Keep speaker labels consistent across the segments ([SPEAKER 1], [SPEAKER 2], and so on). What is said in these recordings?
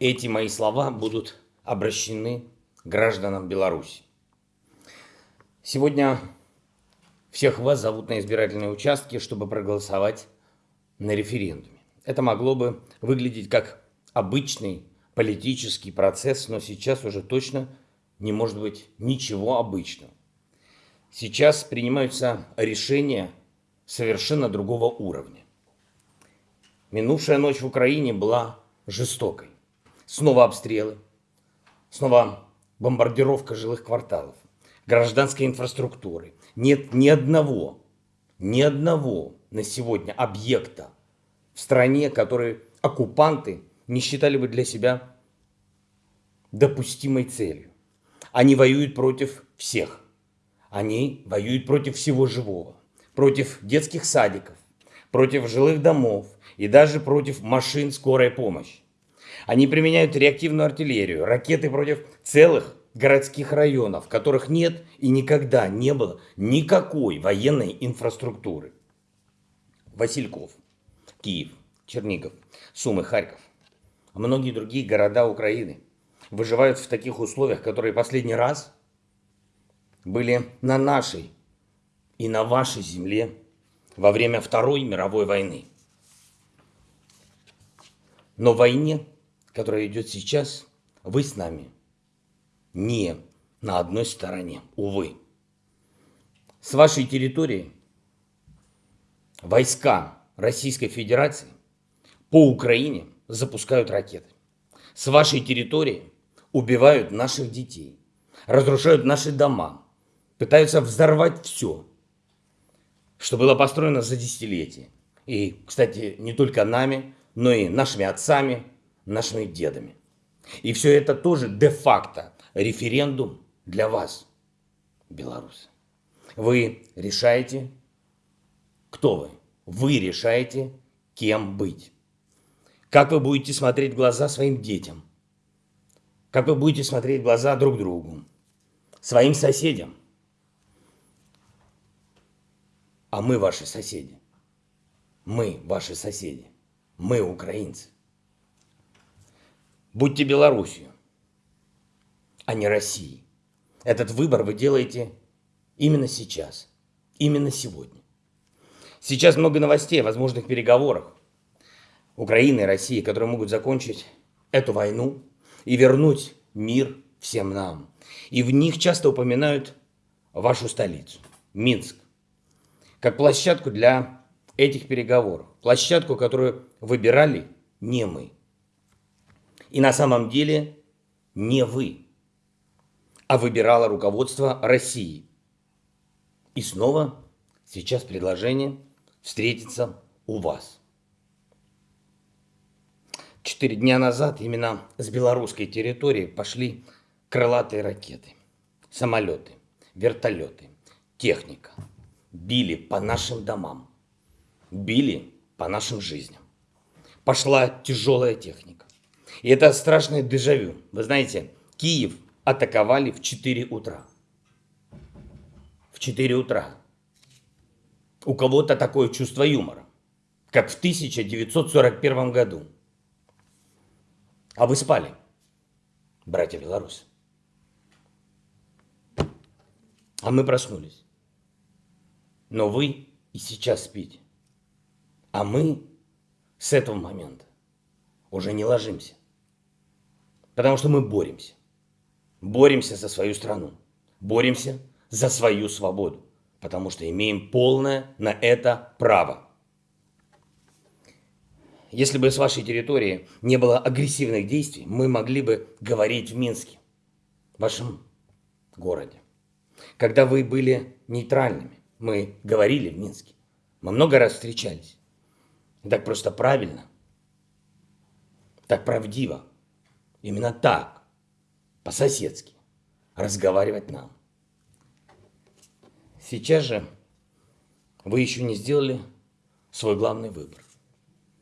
[SPEAKER 1] Эти мои слова будут обращены гражданам Беларуси. Сегодня всех вас зовут на избирательные участки, чтобы проголосовать на референдуме. Это могло бы выглядеть как обычный политический процесс, но сейчас уже точно не может быть ничего обычного. Сейчас принимаются решения совершенно другого уровня. Минувшая ночь в Украине была жестокой. Снова обстрелы, снова бомбардировка жилых кварталов, гражданской инфраструктуры. Нет ни одного, ни одного на сегодня объекта в стране, который оккупанты не считали бы для себя допустимой целью. Они воюют против всех. Они воюют против всего живого. Против детских садиков, против жилых домов и даже против машин скорой помощи. Они применяют реактивную артиллерию, ракеты против целых городских районов, в которых нет и никогда не было никакой военной инфраструктуры. Васильков, Киев, Чернигов, Сумы, Харьков, многие другие города Украины выживают в таких условиях, которые последний раз были на нашей и на вашей земле во время Второй мировой войны. Но войне, которая идет сейчас, вы с нами не на одной стороне, увы. С вашей территории войска Российской Федерации по Украине запускают ракеты. С вашей территории убивают наших детей, разрушают наши дома, пытаются взорвать все, что было построено за десятилетия. И, кстати, не только нами, но и нашими отцами, нашими дедами. И все это тоже де-факто референдум для вас, белорусы. Вы решаете, кто вы. Вы решаете, кем быть. Как вы будете смотреть в глаза своим детям. Как вы будете смотреть в глаза друг другу. Своим соседям. А мы ваши соседи. Мы ваши соседи. Мы украинцы. Будьте Белоруссию а не России. Этот выбор вы делаете именно сейчас, именно сегодня. Сейчас много новостей о возможных переговорах Украины и России, которые могут закончить эту войну и вернуть мир всем нам. И в них часто упоминают вашу столицу, Минск, как площадку для этих переговоров. Площадку, которую выбирали не мы. И на самом деле не вы а выбирало руководство России. И снова сейчас предложение встретиться у вас. Четыре дня назад именно с белорусской территории пошли крылатые ракеты, самолеты, вертолеты, техника. Били по нашим домам, били по нашим жизням. Пошла тяжелая техника. И это страшное дежавю. Вы знаете, Киев атаковали в 4 утра. В 4 утра. У кого-то такое чувство юмора, как в 1941 году. А вы спали, братья белорусы. А мы проснулись. Но вы и сейчас спите. А мы с этого момента уже не ложимся. Потому что мы боремся боремся за свою страну, боремся за свою свободу, потому что имеем полное на это право. Если бы с вашей территории не было агрессивных действий, мы могли бы говорить в Минске, вашем городе. Когда вы были нейтральными, мы говорили в Минске. Мы много раз встречались. Так просто правильно, так правдиво. Именно так по-соседски разговаривать нам. Сейчас же вы еще не сделали свой главный выбор.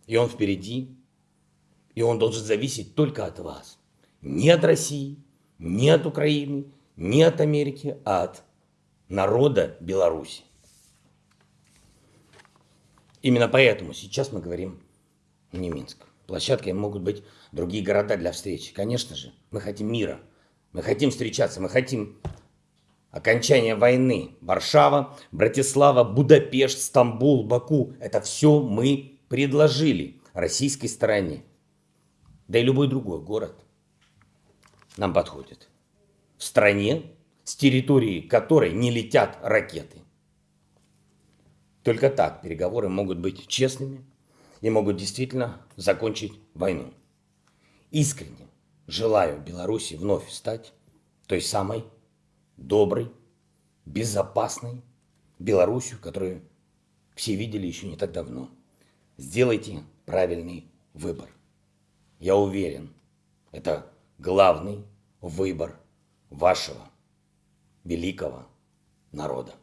[SPEAKER 1] И он впереди, и он должен зависеть только от вас. Не от России, не от Украины, не от Америки, а от народа Беларуси. Именно поэтому сейчас мы говорим не Минск. Площадкой могут быть другие города для встречи. Конечно же, мы хотим мира. Мы хотим встречаться, мы хотим окончания войны. Варшава, Братислава, Будапешт, Стамбул, Баку. Это все мы предложили российской стороне. Да и любой другой город нам подходит. В стране, с территории которой не летят ракеты. Только так переговоры могут быть честными и могут действительно закончить войну. Искренне желаю Беларуси вновь стать той самой доброй, безопасной Беларусью, которую все видели еще не так давно. Сделайте правильный выбор. Я уверен, это главный выбор вашего великого народа.